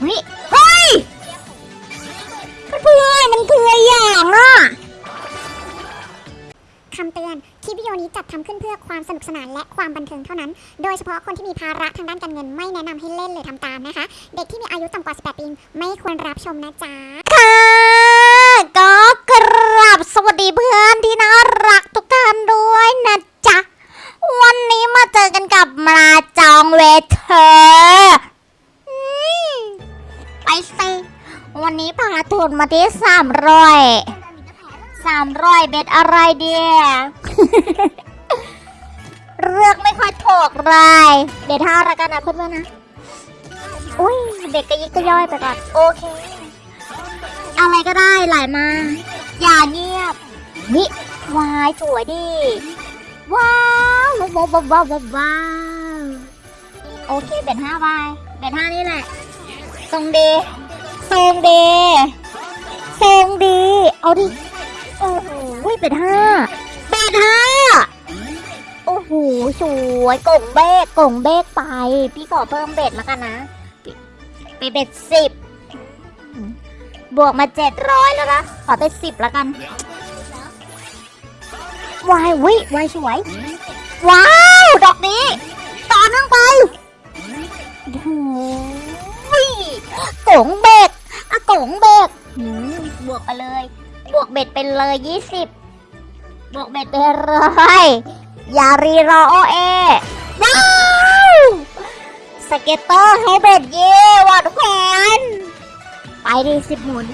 เฮ้ยเฮ้ยเพื่อนมันคืออะไรอย่างอะคำเตือน คลิปวิดีโอนี้จัดทำขึ้นเพื่อความสนุกสนานและความบันเทิงเท่านั้น โดยเฉพาะคนที่มีภาระทางด้านการเงินไม่แนะนำให้เล่นหรือทำตามนะคะ เด็กที่มีอายุต่ำกว่า 18 ปีไม่ควรรับชมนะจ๊ะ ค่ะก็กราบสวัสดีเพื่อนที่น่ารักทุกท่านด้วยนะจ๊ะ วันนี้มาเจอกันกับมาจองเวเธอามร้อยสามร้อยเบ็ดอะไรเดียเลือกไม่ค่อยถูกเลยเบ็ดห้าละกันนะเพื่อนๆนะ อุ้ยเด็กกระยิกกระย่อยไปก่อน โอเค อะไรก็ได้ไหลมา อย่าเงียบวิวายสวยดิว้าวว้าวว้าวว้าวว้าวว้าวโอเคเบ็ดห้าวายเบ็ดห้านี่แหละทรงดีทรงดี ทรงดี เอาดิ โอ้โหเบ็ดห้าเบ็ดห้าโอ้โห สวยกล่งเบกกล่งเบกไป พี่ขอเพิ่มเบ็ดแล้วกันนะ ไปเบ็ดสิบบวกมาเจ็ดร้อยแล้วนะ ขอเป็นสิบแล้วกัน วายวิวายสวย ว้าว ดอกนี้ ต่อเนื่องไปโอ้โหกงเบ็ดอะกงเบ็ดหืม บวกไปเลย บวกเบ็ดไปเลยยี่สิบบวกเบ็ดไปเลยอย่ารีรอโอเอว้าวสเก็ตเตอร์ให้เบ็ดเย่ว่ะทุกคนไปดิสิบหมุน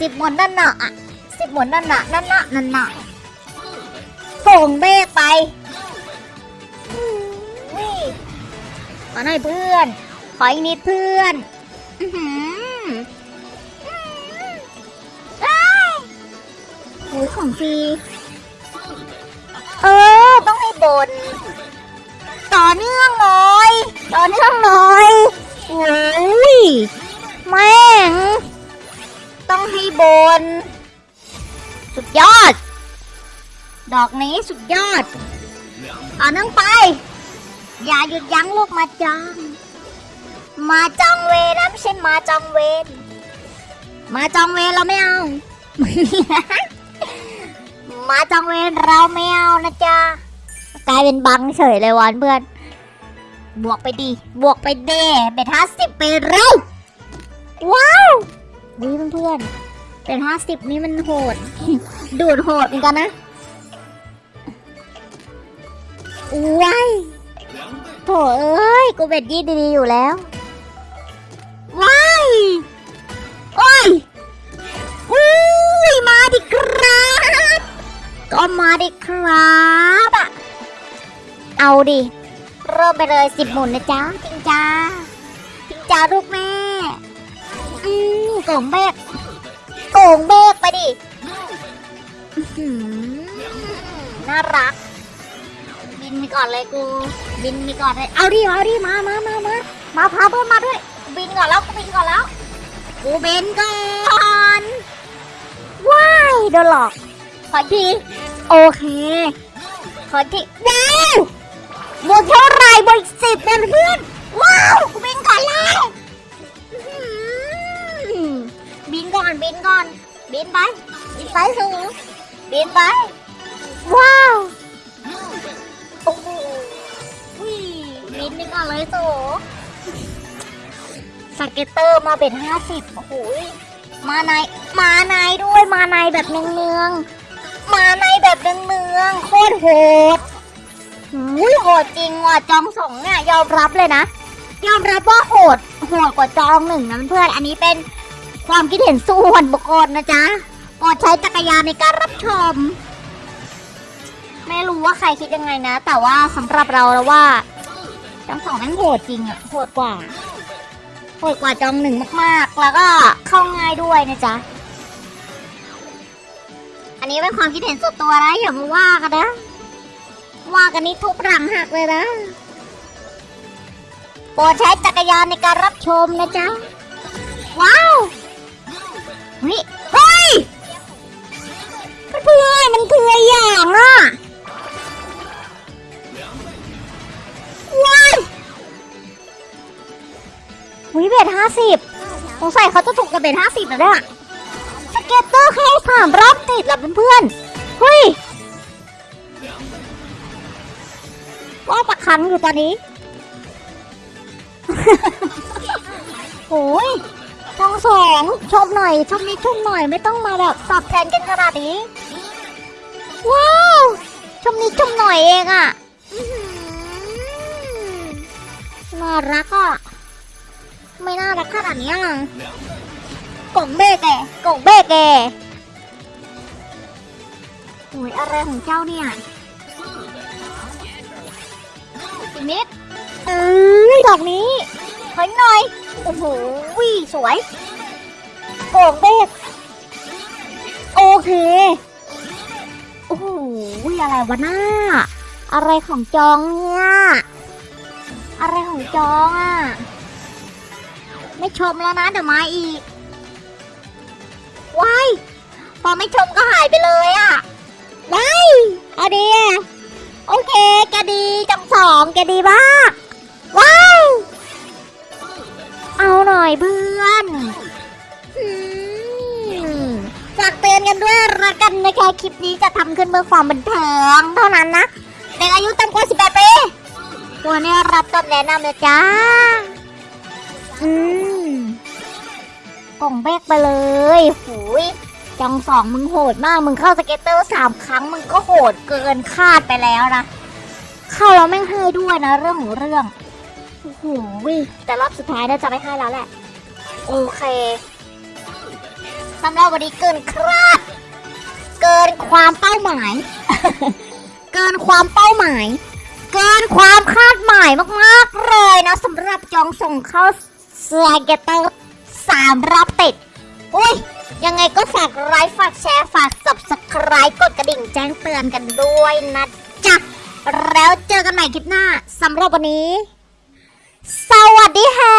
สิบหมุนนั่นน่ะอะสิบหมุนนั่นน่ะนั่นน่ะนั่นน่ะส่งเบกไปอุ้ยขอหน่อยเพื่อน ขออีกนิดเพื่อน อือหือ ของฟรี เออ ต้องให้บน ต่อเนื่องหน่อย ต่อเนื่องหน่อยโอ้ยแม่ง ต้องให้บน สุดยอด ดอกนี้สุดยอด ต่อเนื่องไป อย่าหยุดยั้งลูกมาจังมาจองเวนะไม่ใช่มาจองเวรมาจองเวรเราไม่เอา มาจองเวรเราไม่เอานะจ๊ะกลายเป็นบังเฉยเลยวันเพื่อน บวกไปดี บวกไปเดเป็นห้าสิบไปเร็วว้าววิเพื่อนเป็นห้าสิบนี่มันโหด ดูดโหดเหมือนกันนะว้ายโถเอ้ย กูเบ็ดยี่ดีๆอยู่แล้ว มาดิครับอะเอาดิ เริ่มไปเลยสิบหมุนนะจ๊ะจริงจ้าจริงจ้าลูกแม่ อืมโก่งเบกโก่งเบกไปดิน่ารัก บินไปก่อนเลยกู บินไปก่อนเลย เอาดิเอาดิมามามามามาพาเพื่อนมาด้วย บินก่อนแล้วกูบินก่อนแล้ว กูบินก่อน ว้ายโดนหลอกขอที โอเค ขออีกทีว้าวบวกเท่าไรบวกอีกสิบเป็นเพื่อน ว้าวบินก่อนแล้วบินก่อนบินก่อน บินไป บินไปสูงบินไป ว้าวโอ้โหวิบินไปก่อนเลยสูscatter มาเป็นห้าสิบโอ้โหมาในมาในด้วยมาในแบบเนืองๆ มาในแบบเนืองๆโคตรโหดอุ้ยโหดจริงว่ะจองสองเนี่ยยอมรับเลยนะ ยอมรับว่าโหดโหดกว่าจองหนึ่งนะเพื่อนอันนี้เป็นความคิดเห็นส่วนบุคคลนะจ๊ะโปรดใช้วิจารณญาณในการรับชม ไม่รู้ว่าใครคิดยังไงนะ แต่ว่าสำหรับเราแล้วว่าจองสองแม่งโหดจริงอะโหดกว่าโหดกว่าจองหนึ่งมากๆ แล้วก็เข้าง่ายด้วยนะจ๊ะ นนี้เป็นความคิดเห็นส่วนตัวนะอย่ามาว่ากันนะ ว่ากันนี่ทุบหลังหักเลยนะโปรดใช้จักรยานในการรับชมนะจ๊ะ ว้าวเฮ้ยเฮ้ยเพื่อมันคือออย่างอะว้ายหุยเบสห้าสิบสงสัยเขาจะถูกกับเบสห้าสิบนะเนี่ย สเก็ตเตอร์แค่สามรอบติดแล้วเพื่อนๆเฮ้ยว่าประคันอยู่ตอนนี้โอ้ยทองสองชมหน่อยชมนิดชมหน่อยไม่ต้องมาแบบตอบแทนกันขนาดนี้ ว้าวชมนิดชมหน่อยเองอะน่ารักอะไม่น่ารักขนาดนี้อะ กล่องเบ้แกกล่องเบ้แกโอ้ยอะไรของเจ้าเนี่ยอีกนิดเอ้ยดอกนี้ถอยหน่อย โอ้โหวิสวยโก่องเบกโอเค โอ้โหอะไรวะหน้า อะไรของจองเนี่ยอะไรของจองอะ ไม่ชมแล้วนะเดี๋ยวมาอีก ว้ายพอไม่ชมก็หายไปเลยอะว้ายเอาดีโอเคแกดีจังสองแกดีมากว้ายเอาหน่อยเพื่อนฝากเตือนกันด้วยละกันนะคะคลิปนี้จะทำขึ้นเพื่อความบันเทิงเท่านั้นนะเด็กอายุต่ำกว่า 18 ปีตัวนี้รับจดแนะนำเลยจ้าอืม กล่องเบกไปเลยหูยจองสองมึงโหดมาก มึงเข้าสเก็ตเตอร์สามครั้ง มึงก็โหดเกินคาดไปแล้วนะ เข้าแล้วแม่งให้ด้วยนะ เรื่องของเรื่องโอ้โหแต่รอบสุดท้ายน่าจะไม่ให้แล้วแหละ โอเคสำหรับวันนี้เกินคาด เกินความเป้าหมาย เกินความเป้าหมาย เกินความคาดหมายมากๆเลยนะสำหรับจองส่งเข้า scatter 3 รอบติด อุ้ย ยังไงก็ฝากไลค์ฝากแชร์ฝาก subscribe กดกระดิ่งแจ้งเตือนกันด้วยนะจ๊ะ แล้วเจอกันใหม่คลิปหน้าสำหรับวันนี้ สวัสดีค่ะ